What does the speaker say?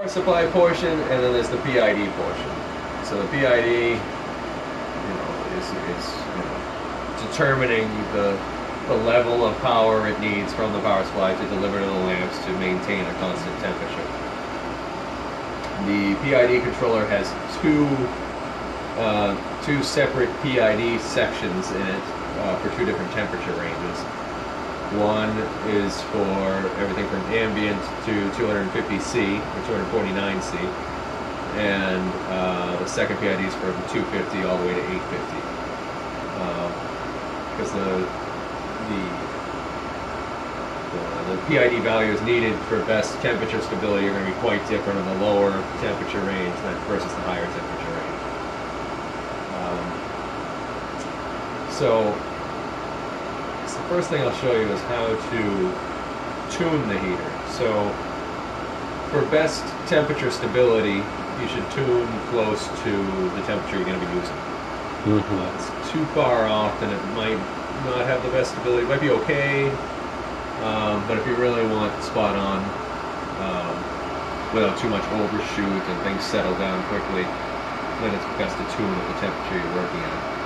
power supply portion, and then there's the PID portion. So the PID, you know, is, is you know, determining the the level of power it needs from the power supply to deliver to the lamps to maintain a constant temperature. The PID controller has two uh, two separate PID sections in it uh, for two different temperature ranges. One is for everything from ambient to 250C or 249C, and uh, the second PID is for from 250 all the way to 850. Because the, the the the PID values needed for best temperature stability are going to be quite different in the lower temperature range than versus the higher temperature range. Um, so the first thing I'll show you is how to tune the heater. So for best temperature stability, you should tune close to the temperature you're going to be using. Mm-hmm. Uh, it's too far off, then it might not have the best stability. It might be okay, um, but if you really want spot on, um, without too much overshoot and things settle down quickly, then it's best to tune at the temperature you're working at.